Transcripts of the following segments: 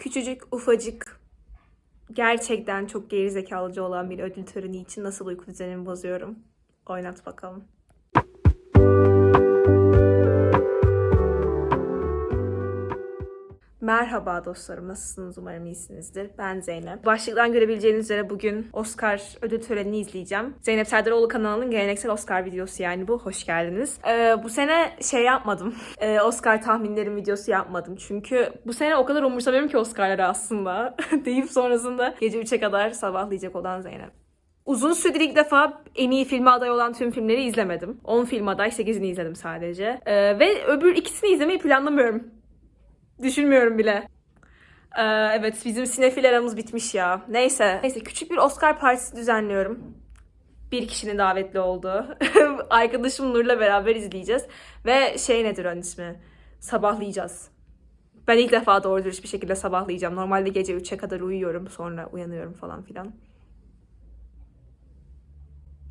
Küçücük, ufacık, gerçekten çok gerizekalıcı olan bir ödül töreni için nasıl uyku düzenimi bozuyorum? Oynat bakalım. Merhaba dostlarım, nasılsınız? Umarım iyisinizdir. Ben Zeynep. Başlıktan görebileceğiniz üzere bugün Oscar ödül törenini izleyeceğim. Zeynep Serdaroğlu kanalının geleneksel Oscar videosu yani bu. Hoş geldiniz. Ee, bu sene şey yapmadım. Ee, Oscar tahminlerim videosu yapmadım. Çünkü bu sene o kadar umursamıyorum ki Oscar'ları aslında. deyip sonrasında gece 3'e kadar sabahlayacak olan Zeynep. Uzun süredir ilk defa en iyi filme aday olan tüm filmleri izlemedim. 10 film aday, 8'ini izledim sadece. Ee, ve öbür ikisini izlemeyi planlamıyorum. Düşünmüyorum bile. Ee, evet bizim sinefil aramız bitmiş ya. Neyse. Neyse küçük bir Oscar partisi düzenliyorum. Bir kişinin davetli olduğu. Arkadaşım Nur'la beraber izleyeceğiz. Ve şey nedir onun ismi? Sabahlayacağız. Ben ilk defa doğru dürüst bir şekilde sabahlayacağım. Normalde gece 3'e kadar uyuyorum. Sonra uyanıyorum falan filan.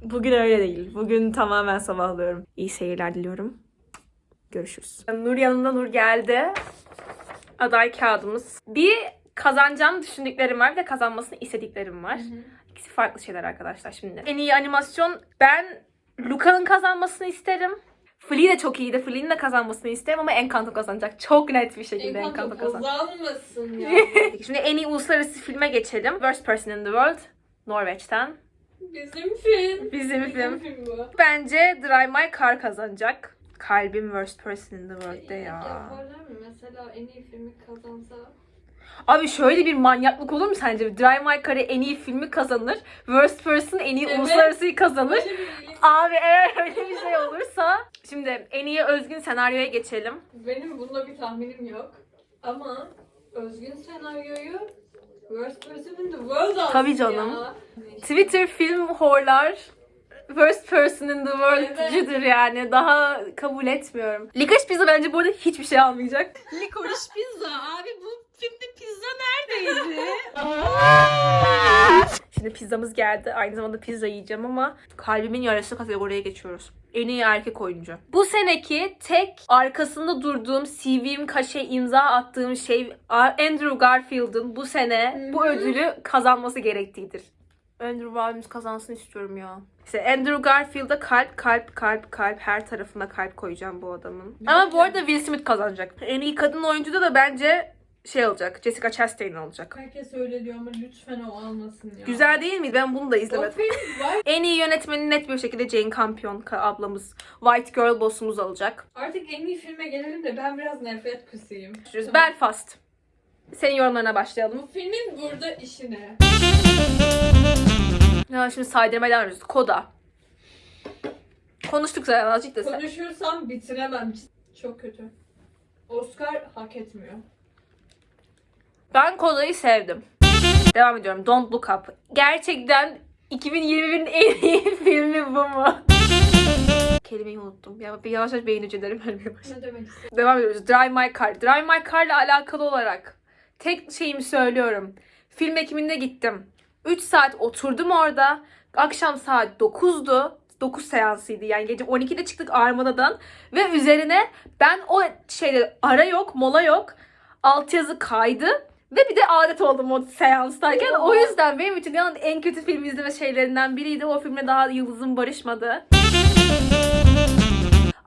Bugün öyle değil. Bugün tamamen sabahlıyorum. İyi seyirler diliyorum. Görüşürüz. Nur yanında Nur geldi. Aday kağıdımız. Bir kazanacağını düşündüklerim var bir de kazanmasını istediklerim var. İkisi farklı şeyler arkadaşlar şimdi. En iyi animasyon ben Luca'nın kazanmasını isterim. Flea de çok iyiydi. Flea'nin de kazanmasını isterim ama Encanto kazanacak. Çok net bir şekilde Encanto, Encanto kazanacak. kazanmasın ya. Şimdi en iyi uluslararası filme geçelim. Worst Person in the World. Norveç'ten. Bizim film. Bizim film. film bu. Bence Drive My Car kazanacak. Kalbim Worst Person in the World'de ya. Yaparlar mı? Mesela en iyi filmi kazansa. Abi şöyle bir manyaklık olur mu sence? Drive My Car'ı en iyi filmi kazanır. Worst Person en iyi Evet. uluslararasıyı kazanır. Abi eğer öyle bir şey olursa. Şimdi en iyi özgün senaryoya geçelim. Benim bunda bir tahminim yok. Ama özgün senaryoyu Worst Person in the World Tabii canım. ya. Twitter film horlar Worst person in the world'cüdür yani. Daha kabul etmiyorum. Licorice Pizza bence bu arada hiçbir şey almayacak. Licorice pizza. Abi bu filmde pizza neredeydi? Şimdi pizzamız geldi. Aynı zamanda pizza yiyeceğim ama kalbimin yarası kategoriye geçiyoruz. En iyi erkek oyuncu. Bu seneki tek arkasında durduğum CV'm kaşe imza attığım şey Andrew Garfield'ın bu sene bu ödülü kazanması gerektiğidir. Andrew abimiz kazansın istiyorum ya. İşte Andrew Garfield'a kalp kalp kalp kalp her tarafına kalp koyacağım bu adamın. Ama bu arada Will Smith kazanacak. En iyi kadın oyuncuda da bence şey olacak. Jessica Chastain olacak. Herkes öyle diyor ama lütfen o almasın ya. Güzel değil mi? Ben bunu da izlemedim. En iyi yönetmeni net bir şekilde Jane Campion ablamız. White Girl boss'umuz alacak. Artık en iyi filme gelelim de ben biraz nefret kusayım. Tamam. Belfast. Senin yorumlarına başlayalım. Bu filmin burada işi ne? Ya şimdi saydırmaya devam ediyoruz. Koda. Konuştuk zaten azıcık da sen. Konuşursam bitiremem. Çok kötü. Oscar hak etmiyor. Ben Koda'yı sevdim. Devam ediyorum. Don't Look Up. Gerçekten 2021'in en iyi filmi bu mu? Kelimeyi unuttum. Ya bir yavaş yavaş beyin hücrelerim ölmeye başladı. Ne demek istiyorsun? Devam ediyoruz. Drive My Car. Drive My Car'la alakalı olarak tek şeyimi söylüyorum. Film ekiminde gittim. 3 saat oturdum orada. Akşam saat 9'du. 9 seansıydı yani gece 12'de çıktık Armada'dan ve üzerine ben o şeyde ara yok mola yok altyazı kaydı ve bir de adet oldum o seanstayken o yüzden benim için dünyanın en kötü film izleme şeylerinden biriydi o filmle daha yıldızım barışmadı.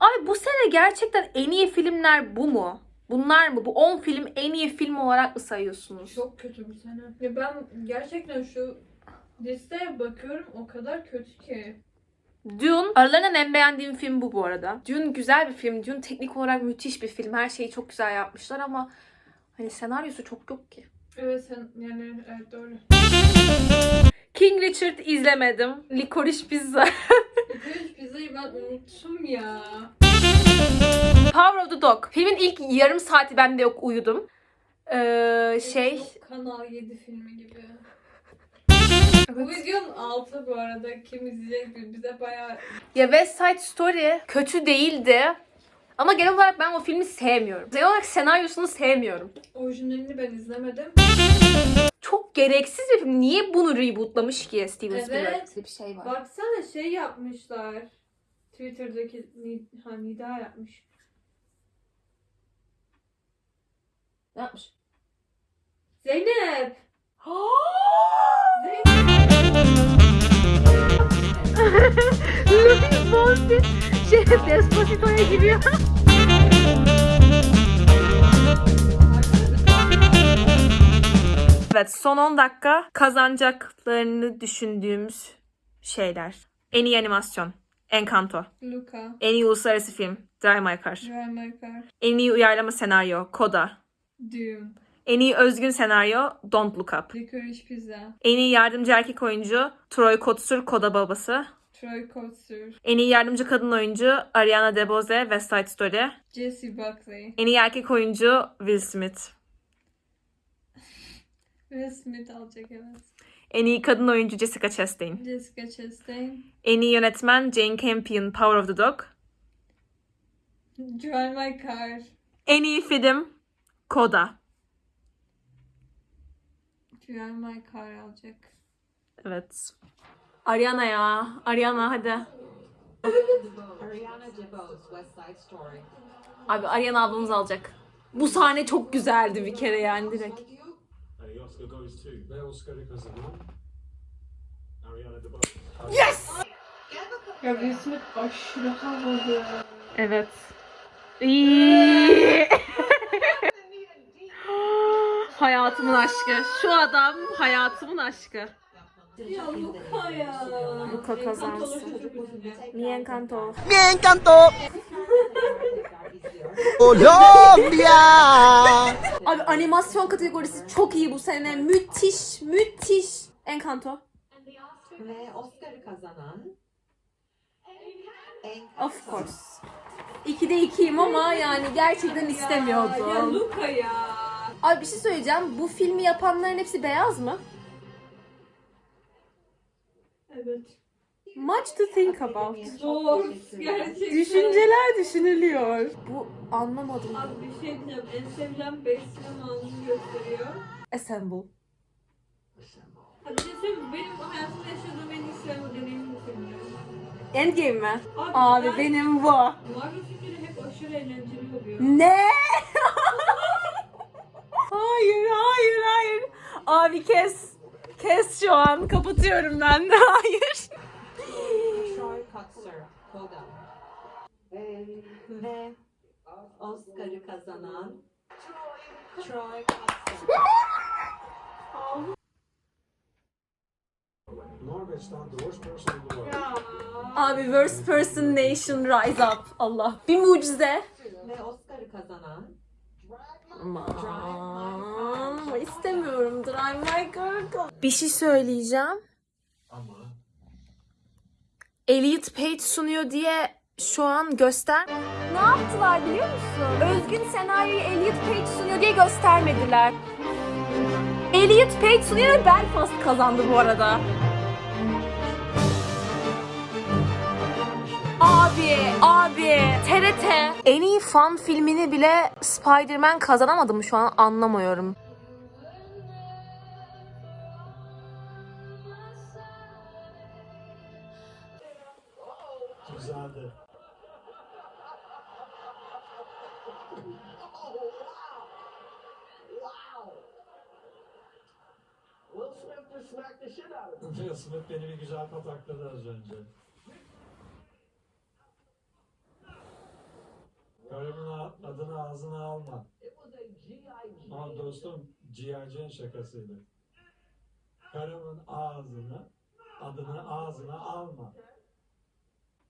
Abi bu sene gerçekten en iyi filmler bu mu? Bunlar mı? Bu 10 film en iyi film olarak mı sayıyorsunuz? Çok kötü bu sene. Ya ben gerçekten şu listeye bakıyorum o kadar kötü ki. Dune, aralarından en beğendiğim film bu bu arada. Dune güzel bir film. Dune teknik olarak müthiş bir film. Her şeyi çok güzel yapmışlar ama hani senaryosu çok yok ki. Evet sen yani evet doğru. King Richard izlemedim. Licorice Pizza. Licorice pizzayı ben unuttum ya. Power of the Dog. Filmin ilk yarım saati bende yok uyudum. Ee, şey... Çok Kanal 7 filmi gibi. Bu Evet. videonun altı bu arada kim izleyecek bi- bize bayağı Ya West Side Story kötü değildi. Ama genel olarak ben o filmi sevmiyorum. Genel olarak senaryosunu sevmiyorum. orijinalini ben izlemedim. Çok gereksiz bir film. Niye bunu rebootlamış ki Steven Evet. Spielberg? Bir şey var. Baksana şey yapmışlar. Twitter'daki ha, Nida yapmış. Ne yapmış? Zeynep. Louis Fonsi şey Despacito'ya giriyor. Evet son 10 dakika kazanacaklarını düşündüğümüz şeyler. En iyi animasyon. Encanto. Luca. En iyi uluslararası film. Drive My Car. Drive My Car. En iyi uyarlama senaryo. Koda. Dune. En iyi özgün senaryo. Don't Look Up. Licorice Pizza. En iyi yardımcı erkek oyuncu. Troy Kotsur. Koda babası. Troy Kotsur. En iyi yardımcı kadın oyuncu. Ariana DeBose. West Side Story. Jesse Buckley. En iyi erkek oyuncu. Will Smith. Will Smith alacak evet. En iyi kadın oyuncu Jessica Chastain. Jessica Chastain. En iyi yönetmen Jane Campion Power of the Dog. Drive My Car. En iyi film Koda. Drive My Car alacak. Evet. Ariana ya. Ariana hadi. Ariana DeBose, West Side Story. Abi Ariana ablamız alacak. Bu sahne çok güzeldi bir kere yani direkt. Oscar goes to ve Oscar'ı kazanan Ariana DeBose. Ya Will Smith aşırı havalı. Evet. İyi. hayatımın aşkı. Şu adam hayatımın aşkı. Ya Luca ya. Luca kazansın. Mi encanto. Me encantó Colombia. Abi animasyon kategorisi çok iyi bu sene. Müthiş, müthiş. Encanto. Ve Oscar'ı kazanan Of course. 2'de 2'yim ama yani gerçekten Ya istemiyordum. Luca ya. Abi bir şey söyleyeceğim. Bu filmi yapanların hepsi beyaz mı? Evet. Much to think about. Zor. Gerçekten. Düşünceler düşünülüyor. Bu anlamadım. Abi bir şey diyeceğim. En sevilen 5 sinema anını gösteriyor. Assemble. Ha bir şey? Benim hayatımda yaşadığım en iyi sinema deneyimim. Endgame mi? Abi, Abi ben- benim bu. Marvel filmleri hep aşırı eğlenceli oluyor. Ne? hayır, hayır, hayır. Abi kes. Kes şu an. Kapatıyorum ben de. Hayır. Kotsur, Koda. Ve Oscar'ı kazanan Troy Kotsur. Norveç'ten The Worst Person in the World. Ya. Abi Worst Person Nation Rise Up. Allah. Bir mucize. Ve Oscar'ı kazanan Aman istemiyorum Drive My Car. Bir şey söyleyeceğim. Elliot Page sunuyor diye şu an göster. Ne yaptılar biliyor musun? Özgün senaryoyu Elliot Page sunuyor diye göstermediler. Elliot Page sunuyor ve Belfast kazandı bu arada. Abi, abi, TRT en iyi fan filmini bile Spider-Man kazanamadı mı şu an anlamıyorum. Smith beni bir güzel patakladı az önce. Karımın adını ağzına alma. Ama dostum G.I. Şakasıydı. Karımın ağzını, adını ağzına alma.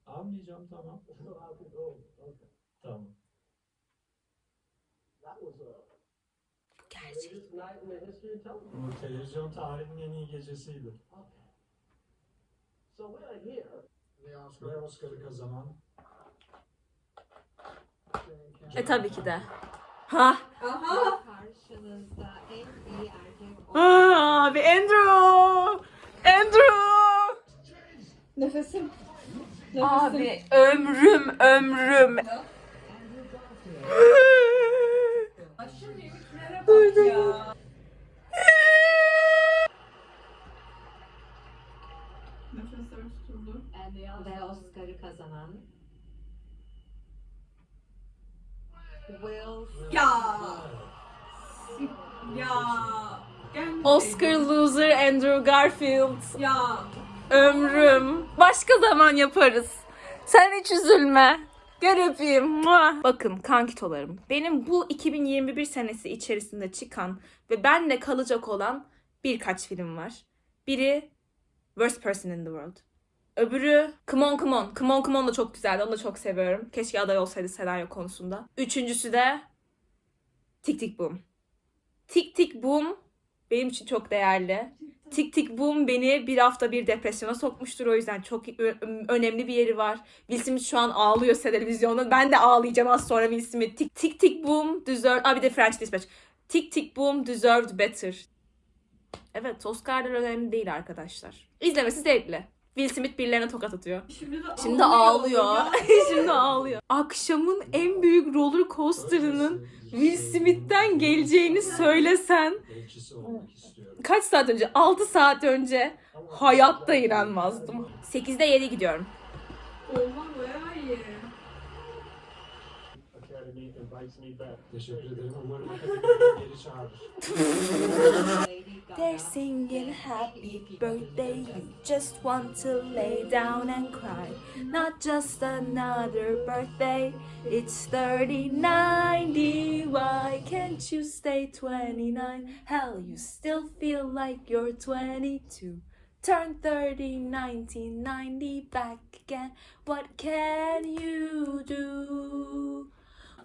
Almayacağım tamam. Tamam. Bu televizyon tarihinin en iyi gecesiydi. Ve Oscar'ı kazanan E tabii ki de. Ha. Aha. karşınızda en iyi erkek Abi Andrew! Andrew! Nefesim. Nefesim. Abi ömrüm ömrüm. Aşırı mimiklere bak ya. Nefesler tutuldu. ve Oscar'ı kazanan Will Ya. Ya. Oscar loser Andrew Garfield. Ya Ömrüm. Başka zaman yaparız. Sen hiç üzülme. Gel öpeyim. Mua. Bakın kankitolarım. Benim bu 2021 senesi içerisinde çıkan ve benle kalacak olan birkaç film var. Biri Worst Person in the World. Öbürü Come On Come On. Come On Come On da çok güzeldi. Onu da çok seviyorum. Keşke aday olsaydı senaryo konusunda. Üçüncüsü de Tik Tik Boom. Tik Tik Boom benim için çok değerli. Tik Tik Boom beni bir hafta bir depresyona sokmuştur. O yüzden çok önemli bir yeri var. Will Smith şu an ağlıyor televizyonda. Ben de ağlayacağım az sonra Will Smith. Tik Tik, tik Boom deserved... Aa bir de French Dispatch. Tik Tik Boom deserved better. Evet Oscar'lar önemli değil arkadaşlar. İzlemesi zevkli. Will Smith birilerine tokat atıyor. şimdi de Şimdi ağlıyor. Şimdi ağlıyor. Akşamın en büyük roller coaster'ının Will Smith'ten geleceğini söylesen kaç saat önce? 6 saat önce hayatta inanmazdım. 8'de 7 gidiyorum. Olmam bayağı iyi. Academy invites me back. Teşekkür ederim. Umarım geri çağırır. They're singing happy birthday. You just want to lay down and cry. Not just another birthday. It's 30, 90. Why can't you stay 29? Hell, you still feel like you're 22. Turn 30, 19, 90 back again. What can you do?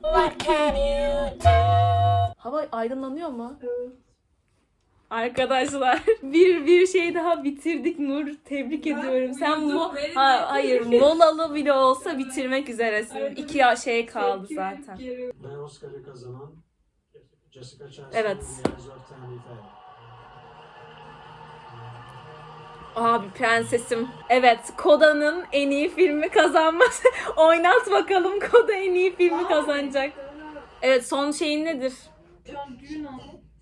What can you do? Hava aydınlanıyor mu? Arkadaşlar bir bir şey daha bitirdik Nur. Tebrik ediyorum. Sen beni ha, hayır molalı bile olsa bitirmek üzeresin. İki ya- şey kaldı zaten. Ve Oscar'ı kazanan Jessica Chastain Evet. Abi prensesim. Evet Koda'nın en iyi filmi kazanması. Oynat bakalım Koda en iyi filmi kazanacak. Evet son şeyin nedir? Şu an düğün.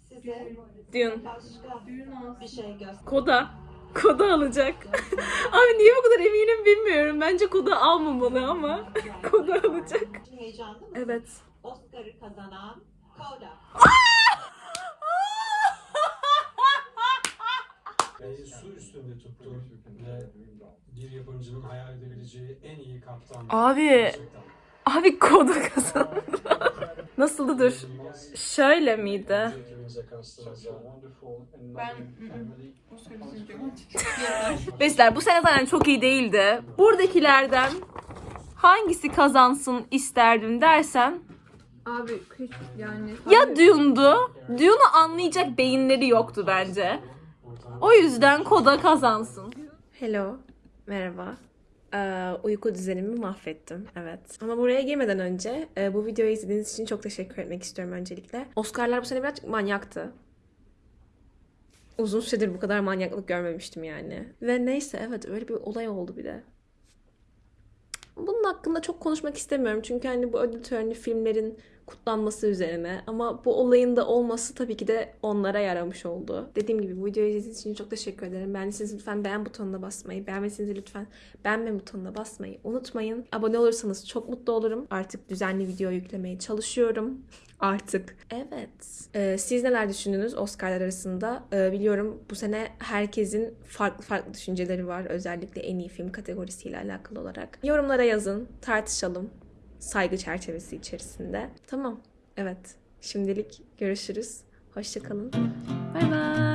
Size bir şey göster. Koda. Koda alacak. Abi niye bu kadar eminim bilmiyorum. Bence Koda almamalı ama Koda alacak. Heyecanlı mısın? Evet. Oscar'ı kazanan Koda. Ve su üstünde tuttu ve bir yapımcının hayal edebileceği en iyi kaptan. Abi. Gerçekten. Abi Koda kazandı. Nasıldı dur? Şöyle miydi? Ben Besler bu sene zaten çok iyi değildi. Buradakilerden hangisi kazansın isterdim dersen Abi hiç yani. ya Dune'du. Dune'u anlayacak beyinleri yoktu bence. O yüzden Koda kazansın. Hello. Merhaba. Ee, uyku düzenimi mahvettim. Evet. Ama buraya girmeden önce e, bu videoyu izlediğiniz için çok teşekkür etmek istiyorum öncelikle. Oscar'lar bu sene birazcık manyaktı. Uzun süredir bu kadar manyaklık görmemiştim yani. Ve neyse evet öyle bir olay oldu bir de. Bunun hakkında çok konuşmak istemiyorum. Çünkü hani bu ödül töreni filmlerin kutlanması üzerine. Ama bu olayın da olması tabii ki de onlara yaramış oldu. Dediğim gibi bu videoyu izlediğiniz için çok teşekkür ederim. Beğendiyseniz lütfen beğen butonuna basmayı, beğenmediyseniz lütfen beğenme butonuna basmayı unutmayın. Abone olursanız çok mutlu olurum. Artık düzenli video yüklemeye çalışıyorum. Artık. Evet. Ee, siz neler düşündünüz Oscar'lar arasında? Ee, biliyorum bu sene herkesin farklı farklı düşünceleri var. Özellikle en iyi film kategorisiyle alakalı olarak. Yorumlara yazın, tartışalım. Saygı çerçevesi içerisinde. Tamam. Evet. Şimdilik görüşürüz. Hoşçakalın. Bay bay.